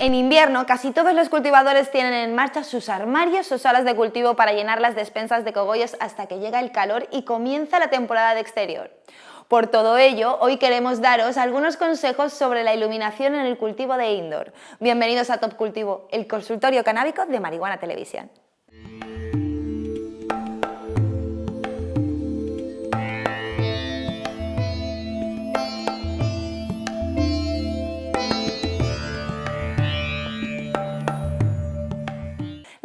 En invierno, casi todos los cultivadores tienen en marcha sus armarios o salas de cultivo para llenar las despensas de cogollos hasta que llega el calor y comienza la temporada de exterior. Por todo ello, hoy queremos daros algunos consejos sobre la iluminación en el cultivo de indoor. Bienvenidos a Top Cultivo, el consultorio canábico de Marihuana Televisión.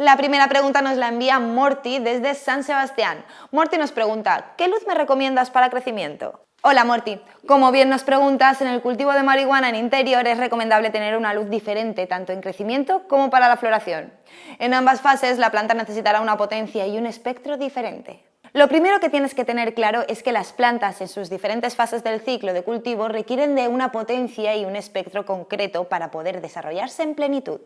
La primera pregunta nos la envía Morty desde San Sebastián. Morty nos pregunta, ¿qué luz me recomiendas para crecimiento? Hola Morty, como bien nos preguntas, en el cultivo de marihuana en interior es recomendable tener una luz diferente tanto en crecimiento como para la floración. En ambas fases la planta necesitará una potencia y un espectro diferente. Lo primero que tienes que tener claro es que las plantas en sus diferentes fases del ciclo de cultivo requieren de una potencia y un espectro concreto para poder desarrollarse en plenitud.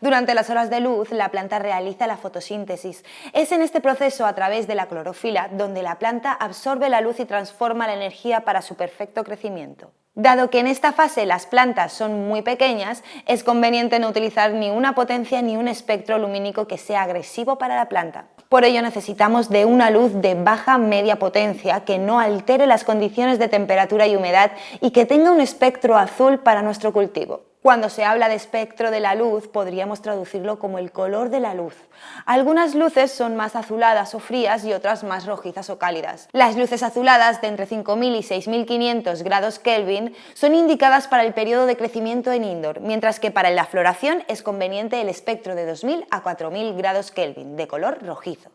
Durante las horas de luz, la planta realiza la fotosíntesis. Es en este proceso, a través de la clorofila, donde la planta absorbe la luz y transforma la energía para su perfecto crecimiento. Dado que en esta fase las plantas son muy pequeñas, es conveniente no utilizar ni una potencia ni un espectro lumínico que sea agresivo para la planta. Por ello necesitamos de una luz de baja media potencia que no altere las condiciones de temperatura y humedad y que tenga un espectro azul para nuestro cultivo. Cuando se habla de espectro de la luz, podríamos traducirlo como el color de la luz. Algunas luces son más azuladas o frías y otras más rojizas o cálidas. Las luces azuladas de entre 5.000 y 6.500 grados Kelvin son indicadas para el periodo de crecimiento en indoor, mientras que para la floración es conveniente el espectro de 2.000 a 4.000 grados Kelvin, de color rojizo.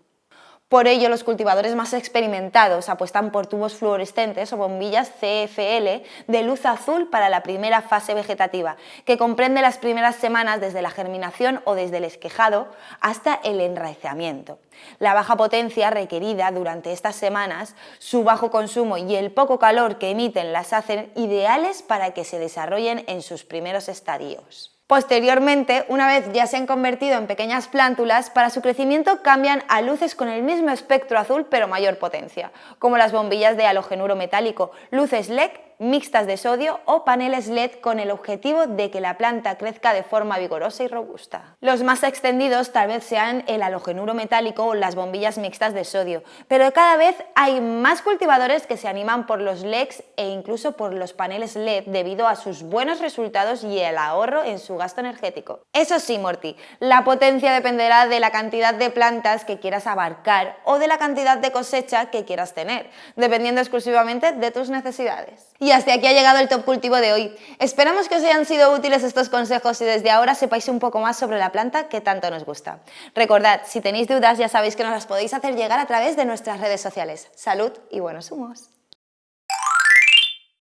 Por ello, los cultivadores más experimentados apuestan por tubos fluorescentes o bombillas CFL de luz azul para la primera fase vegetativa, que comprende las primeras semanas desde la germinación o desde el esquejado hasta el enraizamiento. La baja potencia requerida durante estas semanas, su bajo consumo y el poco calor que emiten las hacen ideales para que se desarrollen en sus primeros estadios. Posteriormente, una vez ya se han convertido en pequeñas plántulas, para su crecimiento cambian a luces con el mismo espectro azul pero mayor potencia, como las bombillas de halogenuro metálico, luces LED mixtas de sodio o paneles LED con el objetivo de que la planta crezca de forma vigorosa y robusta. Los más extendidos tal vez sean el halogenuro metálico o las bombillas mixtas de sodio, pero cada vez hay más cultivadores que se animan por los LEDs e incluso por los paneles LED debido a sus buenos resultados y el ahorro en su gasto energético. Eso sí, Morty, la potencia dependerá de la cantidad de plantas que quieras abarcar o de la cantidad de cosecha que quieras tener, dependiendo exclusivamente de tus necesidades. Hasta aquí ha llegado el Top Cultivo de hoy. Esperamos que os hayan sido útiles estos consejos y desde ahora sepáis un poco más sobre la planta que tanto nos gusta. Recordad, si tenéis dudas ya sabéis que nos las podéis hacer llegar a través de nuestras redes sociales. Salud y buenos humos.